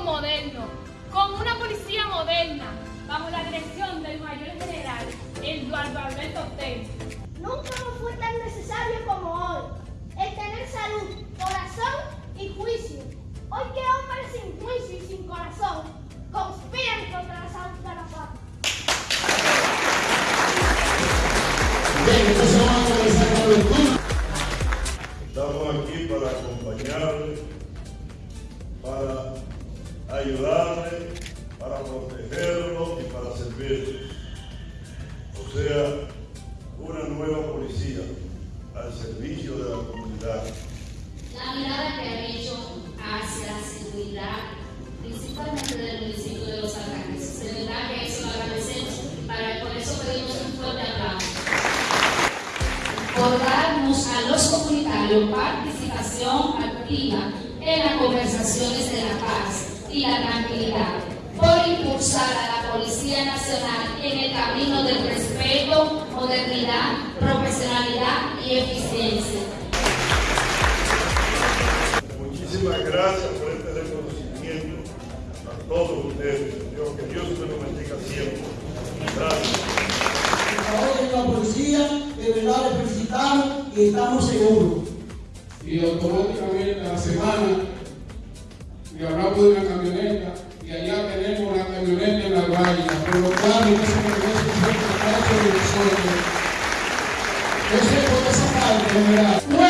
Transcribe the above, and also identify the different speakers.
Speaker 1: Moderno, con una policía moderna, bajo la dirección del mayor general, Eduardo Alberto Ortega.
Speaker 2: Nunca nos fue tan necesario como hoy el tener salud, corazón y juicio. Hoy que hombres sin juicio y sin corazón conspiran contra la salud de la patria.
Speaker 3: Estamos aquí para acompañarles, para ayudarle, para protegerlo y para servirle. O sea, una nueva policía al servicio de la comunidad.
Speaker 4: La mirada que han hecho hacia la seguridad, principalmente del municipio de Los Alcarrizos. De verdad que eso lo agradecemos. Por eso pedimos un fuerte aplauso. Por darnos a los comunitarios participación activa en las conversaciones de la paz y la tranquilidad. Por impulsar a la Policía Nacional en el camino del respeto, modernidad, profesionalidad y eficiencia.
Speaker 3: Muchísimas gracias por este reconocimiento a todos ustedes. Dios, que Dios me lo bendiga siempre. Gracias.
Speaker 5: Ahora en la policía, de verdad le felicitamos y estamos seguros.
Speaker 6: y automáticamente a la semana y hablamos de una camioneta y allá tenemos la camioneta en la valla, por lo esa camioneta fue el trabajo de nosotros. Eso es por esa parte, ¿verdad?